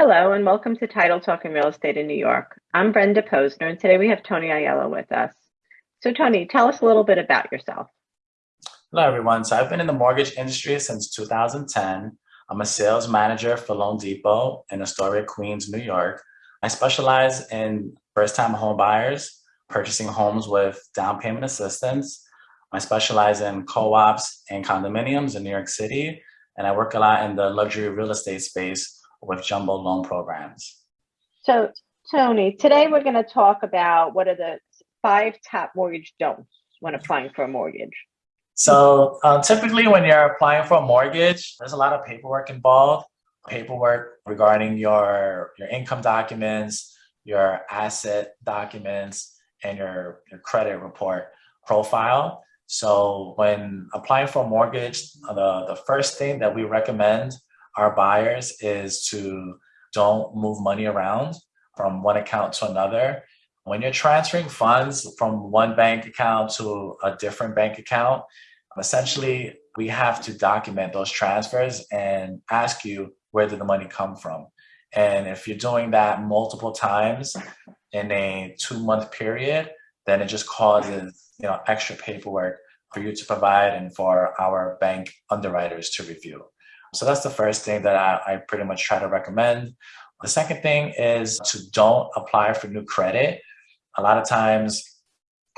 Hello and welcome to Title Talking Real Estate in New York. I'm Brenda Posner and today we have Tony Aiello with us. So Tony, tell us a little bit about yourself. Hello everyone. So I've been in the mortgage industry since 2010. I'm a sales manager for Loan Depot in Astoria, Queens, New York. I specialize in first-time home buyers purchasing homes with down payment assistance. I specialize in co-ops and condominiums in New York City, and I work a lot in the luxury real estate space with jumbo loan programs. So Tony, today we're going to talk about what are the five top mortgage don'ts when applying for a mortgage. So uh, typically when you're applying for a mortgage, there's a lot of paperwork involved. Paperwork regarding your, your income documents, your asset documents, and your, your credit report profile. So when applying for a mortgage, the, the first thing that we recommend our buyers is to don't move money around from one account to another. When you're transferring funds from one bank account to a different bank account, essentially we have to document those transfers and ask you where did the money come from. And if you're doing that multiple times in a two month period, then it just causes you know extra paperwork for you to provide and for our bank underwriters to review. So that's the first thing that I, I pretty much try to recommend. The second thing is to don't apply for new credit. A lot of times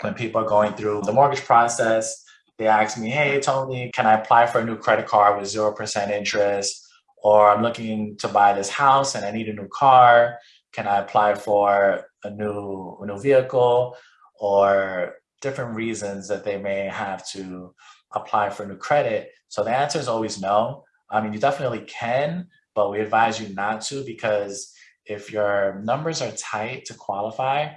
when people are going through the mortgage process, they ask me, hey, Tony, can I apply for a new credit card with 0% interest? Or I'm looking to buy this house and I need a new car. Can I apply for a new, a new vehicle? Or different reasons that they may have to apply for new credit. So the answer is always no. I mean, you definitely can, but we advise you not to because if your numbers are tight to qualify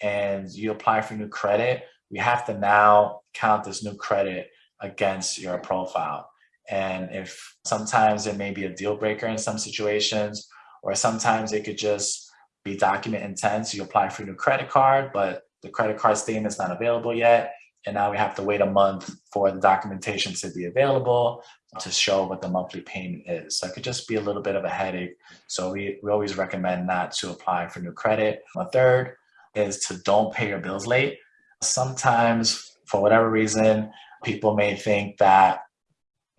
and you apply for new credit, we have to now count this new credit against your profile. And if sometimes it may be a deal breaker in some situations, or sometimes it could just be document intense. You apply for a new credit card, but the credit card statement is not available yet. And now we have to wait a month for the documentation to be available to show what the monthly payment is. So it could just be a little bit of a headache. So we, we always recommend not to apply for new credit. A third is to don't pay your bills late. Sometimes, for whatever reason, people may think that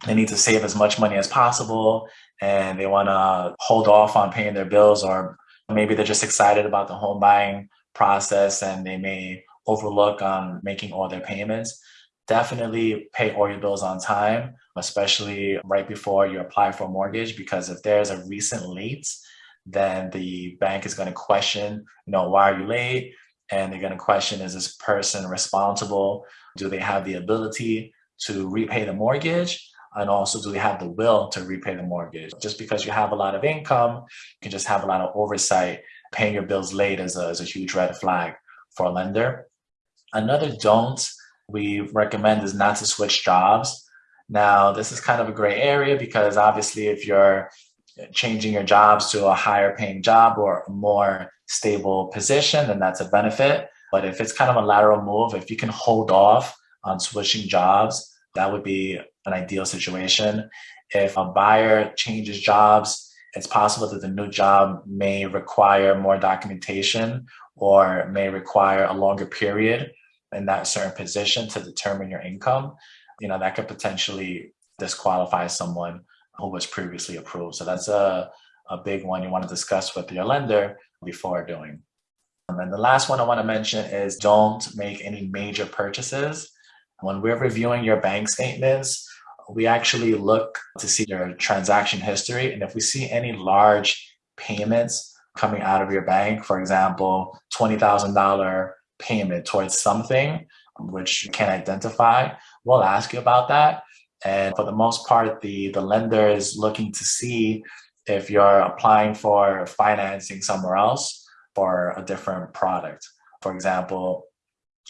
they need to save as much money as possible and they want to hold off on paying their bills or maybe they're just excited about the home buying process and they may overlook on making all their payments. Definitely pay all your bills on time, especially right before you apply for a mortgage, because if there's a recent late, then the bank is going to question, you know, why are you late? And they're going to question, is this person responsible? Do they have the ability to repay the mortgage? And also, do they have the will to repay the mortgage? Just because you have a lot of income, you can just have a lot of oversight. Paying your bills late is a, is a huge red flag for a lender. Another don't we recommend is not to switch jobs. Now, this is kind of a gray area because obviously if you're changing your jobs to a higher paying job or a more stable position, then that's a benefit. But if it's kind of a lateral move, if you can hold off on switching jobs, that would be an ideal situation. If a buyer changes jobs, it's possible that the new job may require more documentation or may require a longer period in that certain position to determine your income, you know, that could potentially disqualify someone who was previously approved. So that's a, a big one you want to discuss with your lender before doing. And the last one I want to mention is don't make any major purchases. When we're reviewing your bank statements, we actually look to see your transaction history. And if we see any large payments coming out of your bank, for example, $20,000 payment towards something which you can identify, we'll ask you about that. And for the most part, the, the lender is looking to see if you're applying for financing somewhere else for a different product. For example,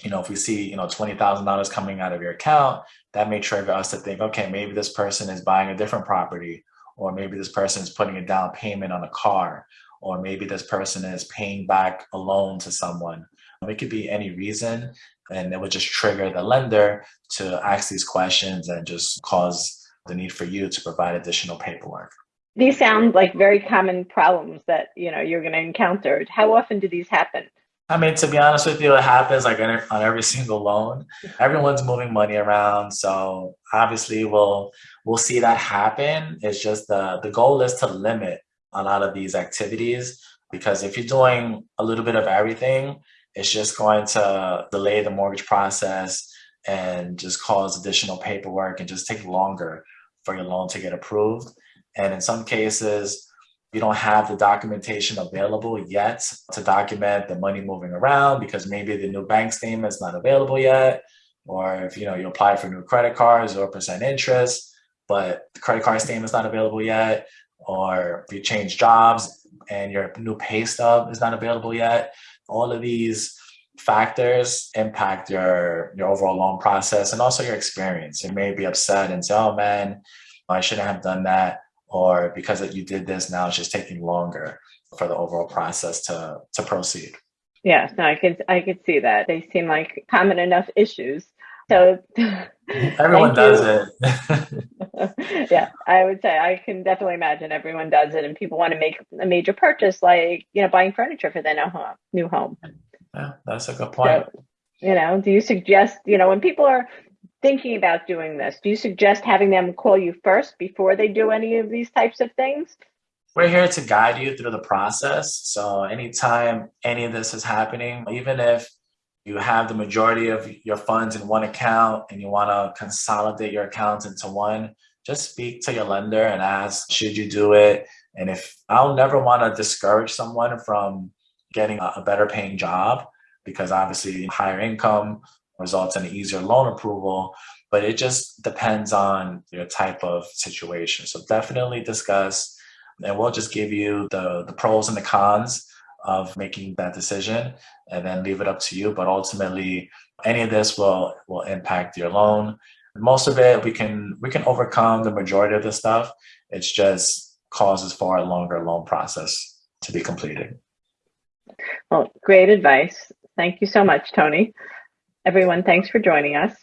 you know, if we see, you know, $20,000 coming out of your account, that may trigger us to think, okay, maybe this person is buying a different property, or maybe this person is putting a down payment on a car, or maybe this person is paying back a loan to someone. Um, it could be any reason, and it would just trigger the lender to ask these questions and just cause the need for you to provide additional paperwork. These sound like very common problems that you know you're going to encounter. How often do these happen? I mean, to be honest with you, it happens like on on every single loan. Everyone's moving money around, so obviously we'll we'll see that happen. It's just the the goal is to limit a lot of these activities because if you're doing a little bit of everything, it's just going to delay the mortgage process and just cause additional paperwork and just take longer for your loan to get approved. And in some cases, you don't have the documentation available yet to document the money moving around because maybe the new bank statement is not available yet. Or if you know you apply for new credit cards or percent interest, but the credit card statement is not available yet, or if you change jobs and your new pay stub is not available yet. All of these factors impact your your overall loan process and also your experience. You may be upset and say, "Oh man, I shouldn't have done that," or because that you did this, now it's just taking longer for the overall process to to proceed. Yes, no, I could I could see that. They seem like common enough issues. So everyone does it. yeah, I would say I can definitely imagine everyone does it, and people want to make a major purchase, like you know, buying furniture for their new home. Yeah, that's a good point. So, you know, do you suggest you know when people are thinking about doing this, do you suggest having them call you first before they do any of these types of things? We're here to guide you through the process. So anytime any of this is happening, even if you have the majority of your funds in one account and you want to consolidate your accounts into one, just speak to your lender and ask, should you do it? And if I'll never want to discourage someone from getting a better paying job, because obviously higher income results in an easier loan approval, but it just depends on your type of situation. So definitely discuss, and we'll just give you the, the pros and the cons of making that decision and then leave it up to you. But ultimately, any of this will will impact your loan. Most of it we can we can overcome the majority of the stuff. It's just causes for a longer loan process to be completed. Well, great advice. Thank you so much, Tony. Everyone, thanks for joining us.